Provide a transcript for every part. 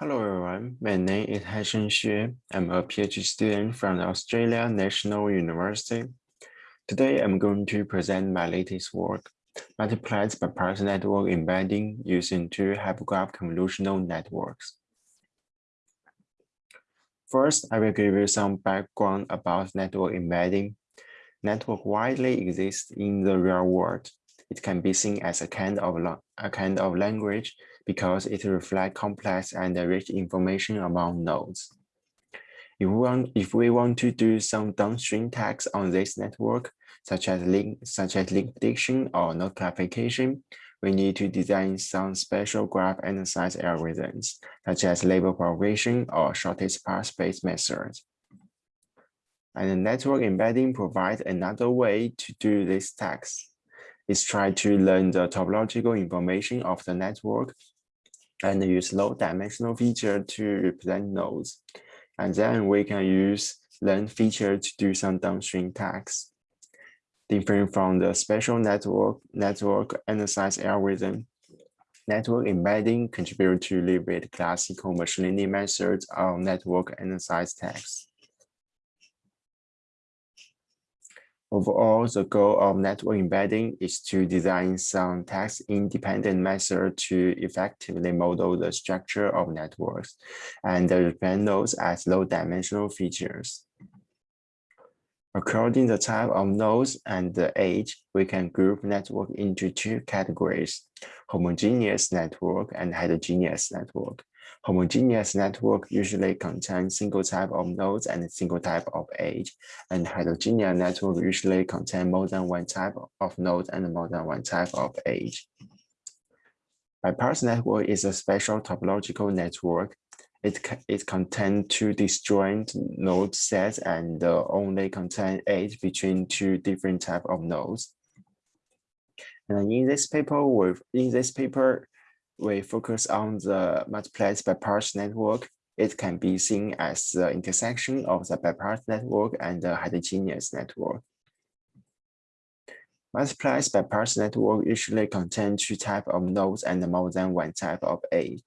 Hello everyone, my name is Hansheng Xue. I'm a PhD student from the Australia National University. Today I'm going to present my latest work, Multiplied by Parse Network Embedding using two hypergraph convolutional networks. First, I will give you some background about network embedding. Network widely exists in the real world. It can be seen as a kind of a kind of language because it reflects complex and rich information among nodes. If we, want, if we want to do some downstream tasks on this network, such as link, such as link prediction or node classification, we need to design some special graph analysis algorithms, such as label propagation or shortest path space methods. And network embedding provides another way to do this task. It's try to learn the topological information of the network and use low dimensional feature to represent nodes. And then we can use learn feature to do some downstream tasks. Different from the special network network analysis algorithm, network embedding contribute to liberate classical machine learning methods of network analysis tasks. Overall, the goal of network embedding is to design some task-independent method to effectively model the structure of networks and represent nodes as low-dimensional features. According to the type of nodes and the age, we can group network into two categories, homogeneous network and heterogeneous network. Homogeneous network usually contains single type of nodes and single type of age, and heterogeneous network usually contain more than one type of node and more than one type of age. Bipartite network is a special topological network. It, it contains two disjoint node sets and uh, only contain age between two different type of nodes. And in this paper, with in this paper, we focus on the multiplied bipartite network, it can be seen as the intersection of the bipartite network and the heterogeneous network. Multiplied bipartite network usually contain two types of nodes and more than one type of A.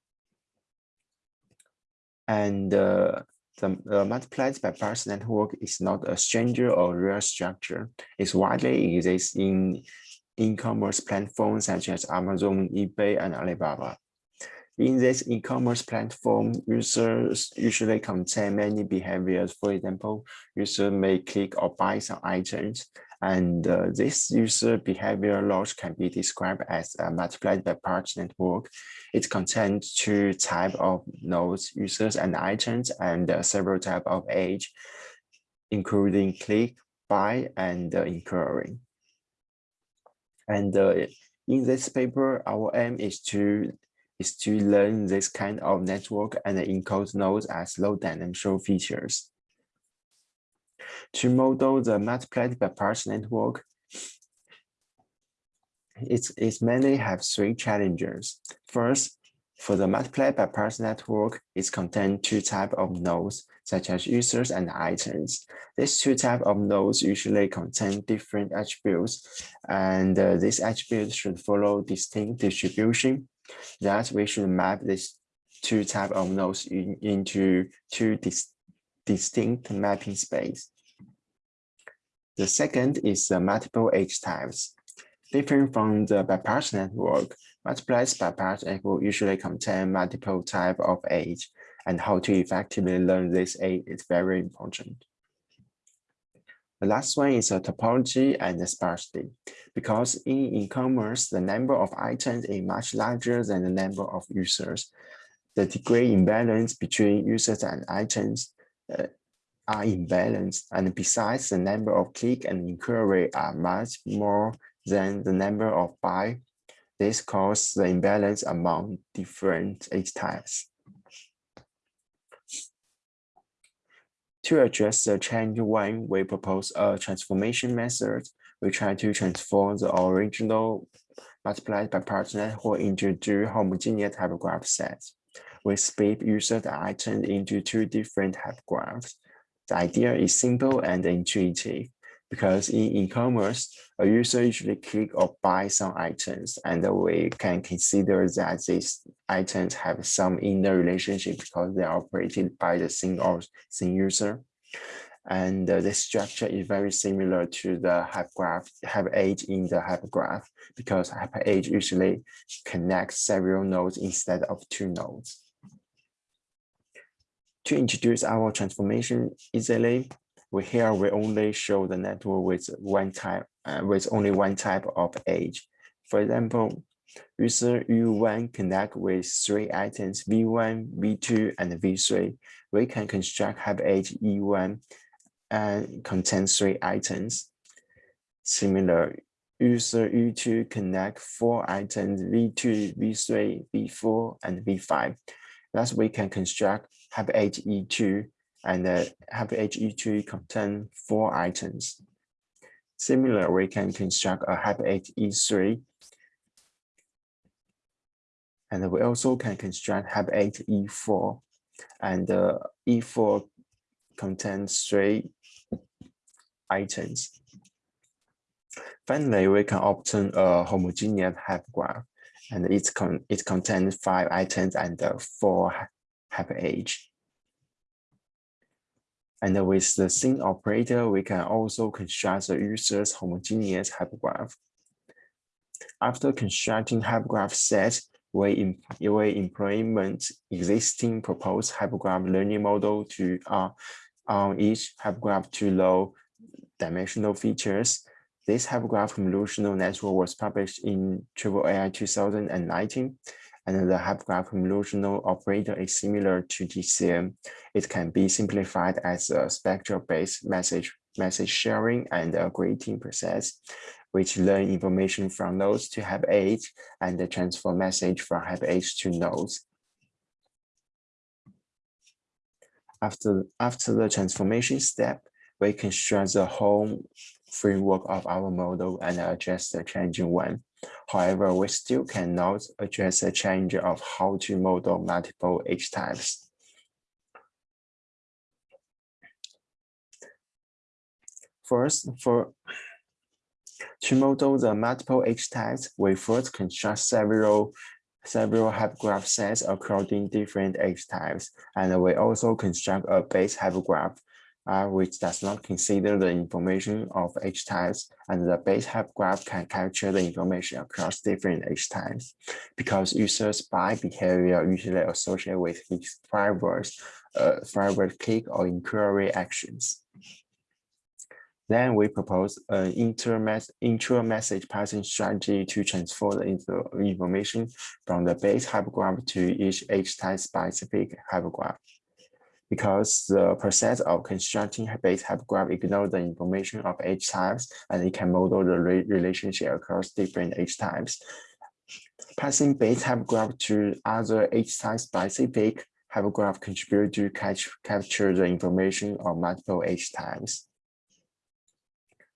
And uh, the, the multiplied bipartite network is not a stranger or real structure. It widely exists in e-commerce platforms such as Amazon, eBay, and Alibaba. In this e-commerce platform, users usually contain many behaviors. For example, users may click or buy some items, and uh, this user behavior logic can be described as a multiplied bipartite network. It contains two type of nodes, users and items, and uh, several type of age, including click, buy, and uh, inquiry. And uh, in this paper, our aim is to is to learn this kind of network and encode nodes as low dimensional features. To model the multiplied bipartite network, it's, it mainly have three challenges. First, for the multiply by bipartite network, it contains two types of nodes, such as users and items. These two types of nodes usually contain different attributes, and uh, these attributes should follow distinct distribution. That we should map these two types of nodes in, into two dis distinct mapping space. The second is the multiple age types. Different from the bipartite network, multiplied bipartite will usually contain multiple type of age, and how to effectively learn this age is very important. The last one is a topology and the sparsity. Because in e-commerce, the number of items is much larger than the number of users. The degree imbalance between users and items uh, are imbalanced. And besides, the number of click and inquiry are much more than the number of buy. This causes the imbalance among different age types. To address the change one, we propose a transformation method. We try to transform the original multiplied by bipartite network into two homogeneous hypergraph sets. We split user items into two different hypergraphs. The idea is simple and intuitive because in e-commerce, a user usually click or buy some items, and we can consider that these items have some inner relationship because they are operated by the same or same user. And uh, the structure is very similar to the hypergraph, graph, in the hypergraph graph because hype age usually connects several nodes instead of two nodes. To introduce our transformation easily, we here we only show the network with one type, uh, with only one type of age. For example, user U1 connect with three items V1, V2, and V3. We can construct hype age E1 and contain three items. Similar, user U2 connect four items V2, V3, V4, and V5. Thus, we can construct hype age E2 and the hype age E2 contain four items. Similar, we can construct a hype age E3 and we also can construct age E4 and uh, E4 contains three items. Finally, we can obtain a homogeneous hypergraph, and it, con it contains five items and uh, four hyper age. And with the same operator, we can also construct the user's homogeneous hypergraph. After constructing hypergraph set, we, we implement existing proposed hypergraph learning model to uh, on each hypergraph to low dimensional features. This hypergraph convolutional network was published in Triple AI 2019, and the hypergraph convolutional operator is similar to GCN. It can be simplified as a spectral-based message, message sharing and a greeting process, which learn information from nodes to hype age and the transfer message from hype age to nodes. After, after the transformation step, we construct the whole framework of our model and adjust the changing one. However, we still cannot address the change of how to model multiple H types. First, for to model the multiple H types, we first construct several several hypergraph sets according different H types, and we also construct a base hypergraph uh, which does not consider the information of H types, and the base hypergraph can capture the information across different H types, because users' buy behavior usually associated with his forward, uh, forward click or inquiry actions. Then we propose an intra-message passing strategy to transfer the information from the base hypergraph to each H-type specific hypergraph because the process of constructing base hypergraph ignores the information of H types and it can model the re relationship across different H types. Passing base hypergraph to other H type specific hypergraph contribute to catch, capture the information of multiple H types.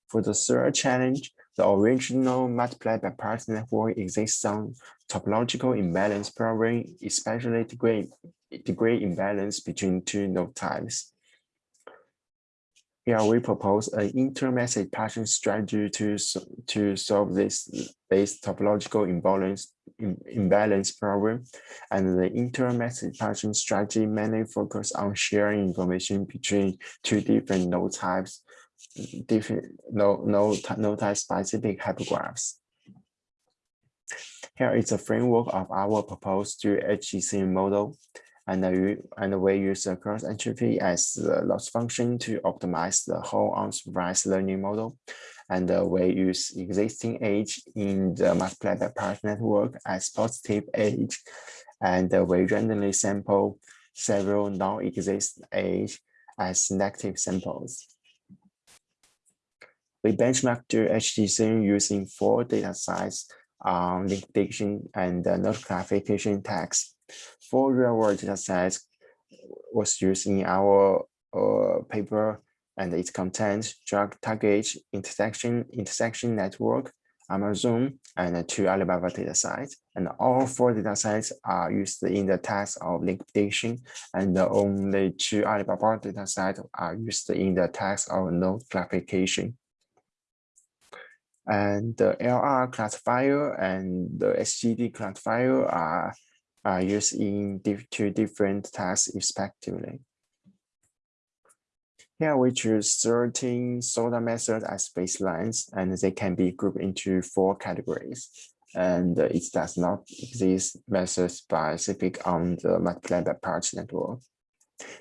For the third challenge, the original multiplied by parts network exists some topological imbalance problem, especially degree, degree imbalance between two node types. Here we propose an inter-message passing strategy to, to solve this base topological imbalance, imbalance problem. And the inter-message passing strategy mainly focus on sharing information between two different node types different no no no type specific hypergraphs. Here is a framework of our proposed HGC model, and we, and we use the cross entropy as the loss function to optimize the whole unsupervised learning model. And uh, we use existing age in the multiplied by part network as positive age, and uh, we randomly sample several non-existent age as negative samples. We benchmark to HGC using four data sets on um, link prediction and uh, classification tags. Four real-world data sets was used in our uh, paper and its content, drug target intersection, intersection network, Amazon, and two Alibaba datasets. And all four datasets are used in the task of link prediction, and only two Alibaba datasets are used in the task of node classification and the LR classifier and the SGD classifier are are used in diff two different tasks respectively. Here we choose 13 SOTA methods as baselines, and they can be grouped into four categories. And it does not exist method specific on the multiply by parts network.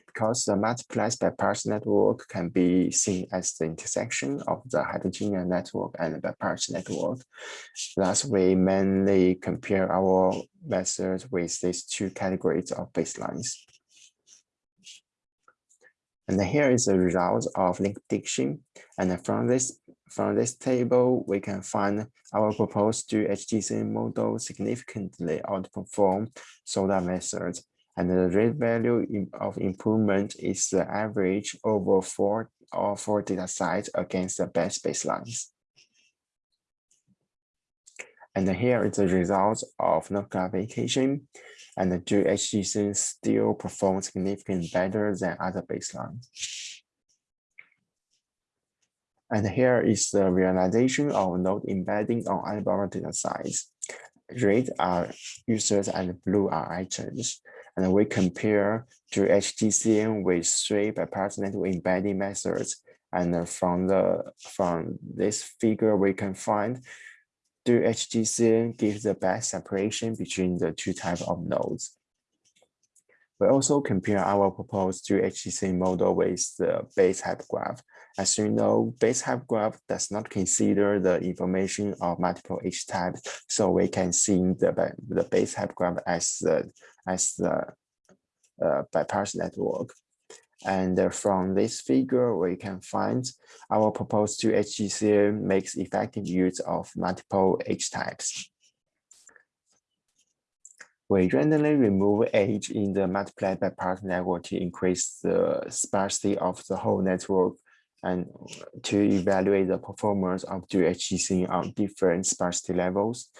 Because the multiplies by parts network can be seen as the intersection of the heterogeneous network and the parts network. Thus, we mainly compare our methods with these two categories of baselines. And here is the result of link prediction. And from this from this table, we can find our proposed dual HGC model significantly outperform SOTA methods. And the rate value of improvement is the average over four or four data sites against the best baselines. And here is the result of no clarification and the dual HGC still perform significantly better than other baselines. And here is the realization of node embedding on Alibaba data sites. Red are users and blue are items. And we compare HGCN with three bipartite embedding methods. And from the from this figure, we can find HGC gives the best separation between the two types of nodes. We also compare our proposed HGC model with the base type graph. As you know, base type graph does not consider the information of multiple H types, so we can see the, the base type graph as the as the uh, network. And uh, from this figure, we can find our proposed dual HGC makes effective use of multiple H types. We randomly remove H in the multiplied by network to increase the sparsity of the whole network and to evaluate the performance of HGC on different sparsity levels.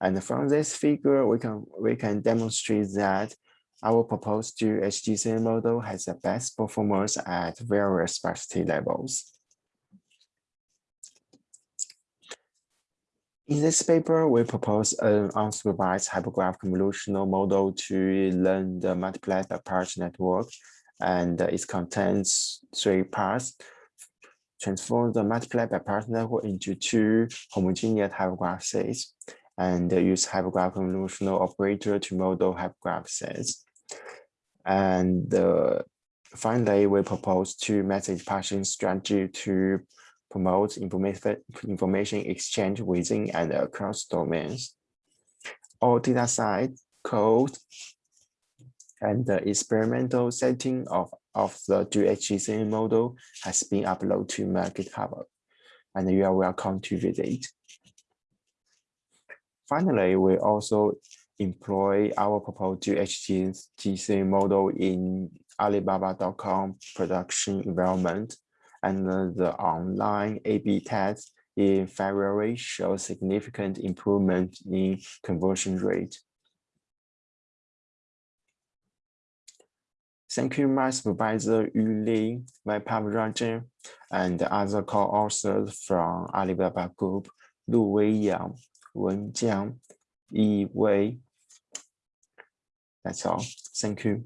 And from this figure, we can we can demonstrate that our proposed HGC model has the best performance at various sparsity levels. In this paper, we propose an unsupervised hypergraph convolutional model to learn the multiplied parts network, and it contains three parts. Transform the multiplied by parts network into two homogeneous hypergraph sets, and use hypergraph convolutional operator to model hypergraph sets. And uh, finally, we propose two message passing strategy to promote information, information exchange within and across domains. All data site code and the experimental setting of, of the HGC model has been uploaded to my GitHub, and you are welcome to visit. Finally, we also employ our proposed HGC model in Alibaba.com production environment and the online A-B test in February shows significant improvement in conversion rate. Thank you, my supervisor Yu Lin, Vaibhav Rajan, and other co-authors from Alibaba Group, Luwei Yang, Wen Jiang, Yi Wei, that's all. Thank you.